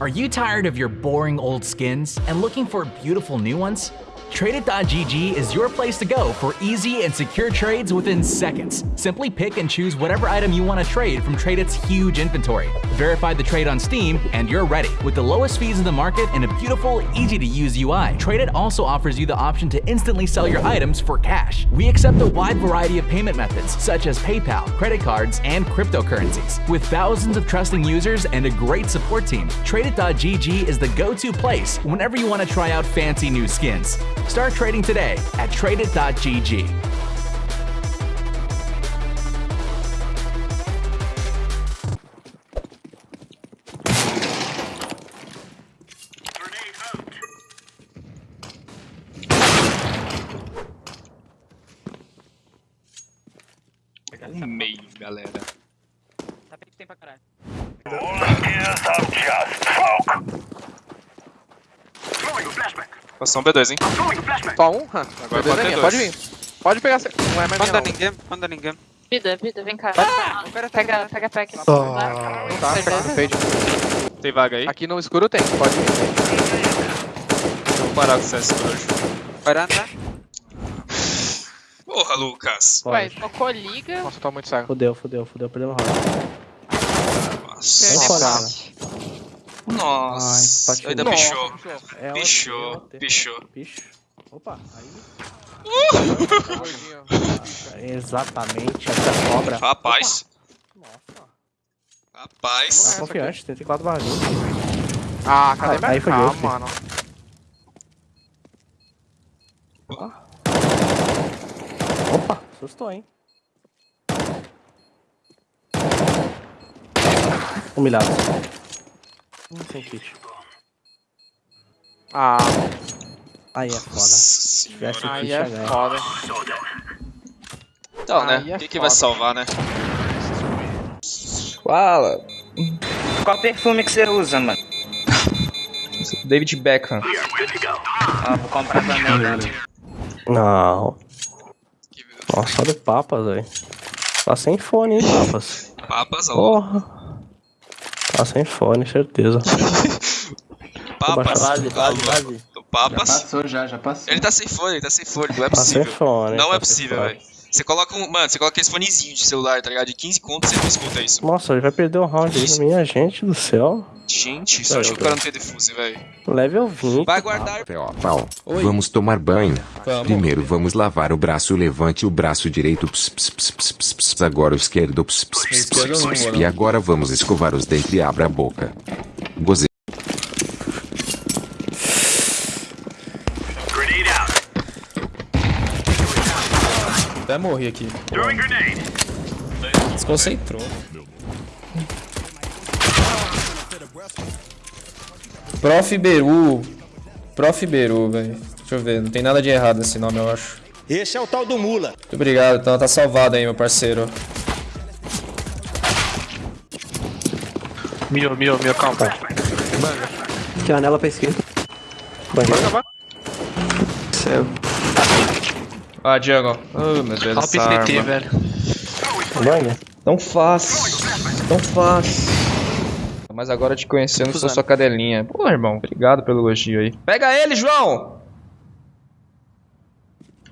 Are you tired of your boring old skins and looking for beautiful new ones? Tradeit.gg is your place to go for easy and secure trades within seconds. Simply pick and choose whatever item you want to trade from Tradeit's huge inventory. Verify the trade on Steam, and you're ready. With the lowest fees in the market and a beautiful, easy to use UI, Tradeit also offers you the option to instantly sell your items for cash. We accept a wide variety of payment methods, such as PayPal, credit cards, and cryptocurrencies. With thousands of trusting users and a great support team, Tradeit.gg is the go to place whenever you want to try out fancy new skins. Start trading today at tradeit.gg. Um meio, galera. Pra caralho. Passou um B2, hein? Só um? Agora beleza, pode ter minha, dois. pode vir. Pode pegar. Não é mais Manda ninguém, manda ninguém. Vida, vida, vem cá. Cara tá- Pega, pega pack. Não tá, pega no fade. Tem vaga aí? Aqui no escuro tem, pode vir. Vou parar com o CS por hoje. Varanda. Porra, Lucas. Ué, tocou liga. Nossa, tô muito cego. Fudeu, fudeu, fudeu, perdeu o round. Nossa. Nossa. Nossa. Ai, Ainda pichou. É, Pichou, pichou. Picho. Opa, aí. Gordinho. Exatamente, essa cobra. Rapaz. Nossa, Rapaz. tá confiante, 34 barras. Ah, cadê Ah, minha aí foi mano? Opa, assustou, hein? Humilhado. Hum, sem kit. Ah, Aí é foda. Se tivesse aí kit, é já ganha. foda. Então, né? Aí é Quem que vai foda. salvar, né? Fala. Qual perfume que você usa, mano? David Beckham. Ah, vou comprar também, né? Não. Nossa, olha o Papas, velho. Tá sem fone, hein, Papas? Papas, ó. Porra. Tá sem fone, certeza. Papas. Base, base, base. O Papas. Passou já, já passou. Ele tá sem fone, ele tá sem fone. Não é Tá sem possível. fone. Não tá é possível, velho. Você coloca um. Mano, você coloca esse fonezinho de celular, tá ligado? De 15 contos você não escuta isso. Nossa, ele vai perder o round aí. Minha gente do céu. Gente, só achou que o cara não tem defuse, velho. Level 20. Vai guardar. Ó, pau. Vamos tomar banho. Vamos. Primeiro vamos lavar o braço. Levante o braço direito. Ps, ps, ps, ps, ps, ps, agora o esquerdo. Ps, ps, ps, ps, ps, mano. E agora vamos escovar os dentes e abra a boca. Goze. Até morri aqui. Desconcentrou. Prof. Beru. Prof. Beru, velho. Deixa eu ver, não tem nada de errado nesse nome, eu acho. Esse é o tal do Mula. Muito obrigado, então tá salvado aí, meu parceiro. Mio, mio, mio, calma. Janela pra esquerda. Banheiro. Céu. Ah, Diego. Oh, meu Deus, Olha o essa arma. PCT, velho. Banheiro. Não faz. Não faz. Mas agora te conhecendo, sou sua cadelinha. Pô, irmão, obrigado pelo elogio aí. Pega ele, João!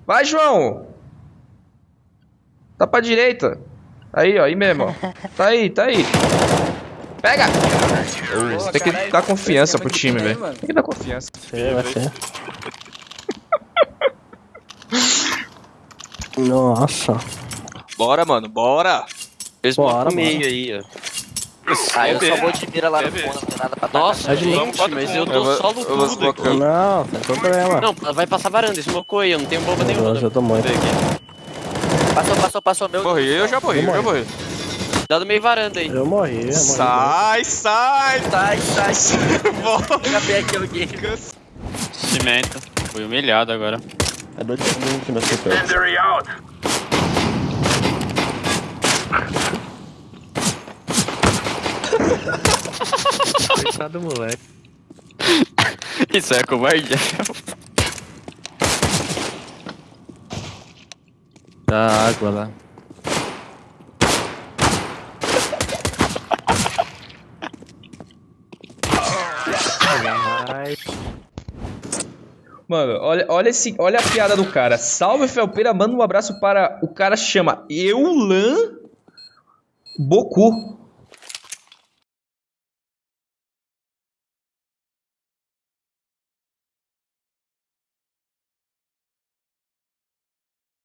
Vai, João! Tá pra direita. Aí, ó, aí mesmo, ó. Tá aí, tá aí. Pega! Tem que dar confiança pro time, velho. Tem que dar confiança. É, vai ser. Nossa. Bora, mano, bora. Bora, mano. aí, ó. Ah, eu só vou te virar lá no fundo, não tem nada pra dar. Nossa, gente, mas eu tô vou tudo. Não, sem problema. Não, vai passar varanda, smocou aí, eu não tenho bomba nenhuma. Eu tô muito. Passou, passou, passou. Meu Morri, eu já morri, eu já morri. Dá no meio varanda aí. Eu morri, eu morri. Sai, sai! Sai, sai. Volta. Bem aqui alguém. Cimento. Fui humilhado agora. É dois segundos que meu super. Coitado do moleque. Isso é covardia. Dá água lá. Mano, olha, olha, esse, olha a piada do cara. Salve, Felpeira, manda um abraço para... O cara chama Eulan Boku.